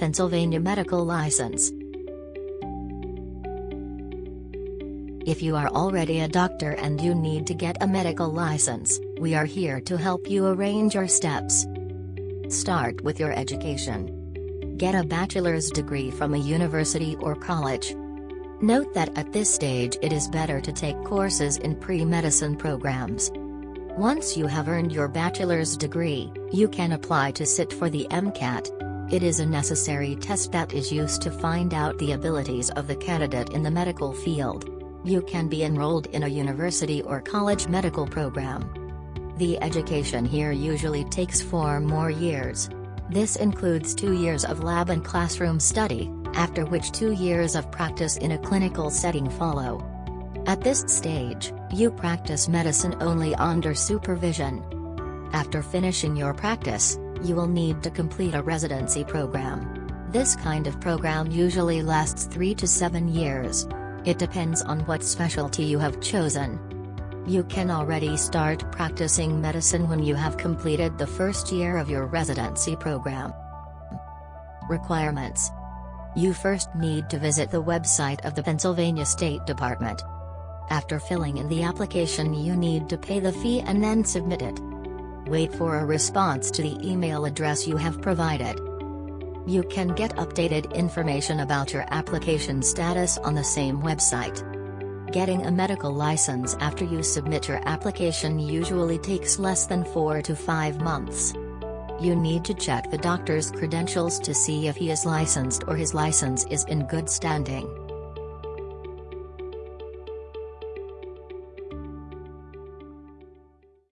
Pennsylvania medical license. If you are already a doctor and you need to get a medical license, we are here to help you arrange your steps. Start with your education. Get a bachelor's degree from a university or college. Note that at this stage it is better to take courses in pre-medicine programs. Once you have earned your bachelor's degree, you can apply to sit for the MCAT. It is a necessary test that is used to find out the abilities of the candidate in the medical field. You can be enrolled in a university or college medical program. The education here usually takes four more years. This includes two years of lab and classroom study, after which two years of practice in a clinical setting follow. At this stage, you practice medicine only under supervision. After finishing your practice, you will need to complete a residency program. This kind of program usually lasts 3 to 7 years. It depends on what specialty you have chosen. You can already start practicing medicine when you have completed the first year of your residency program. Requirements You first need to visit the website of the Pennsylvania State Department. After filling in the application you need to pay the fee and then submit it. Wait for a response to the email address you have provided. You can get updated information about your application status on the same website. Getting a medical license after you submit your application usually takes less than 4 to 5 months. You need to check the doctor's credentials to see if he is licensed or his license is in good standing.